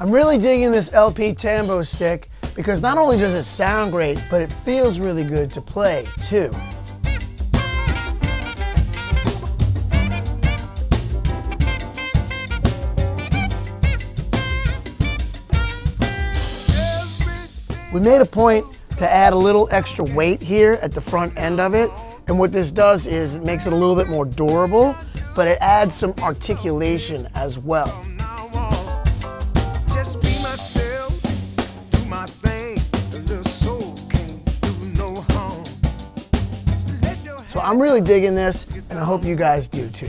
I'm really digging this LP Tambo stick because not only does it sound great, but it feels really good to play too. We made a point to add a little extra weight here at the front end of it. And what this does is it makes it a little bit more durable, but it adds some articulation as well. So I'm really digging this, and I hope you guys do too.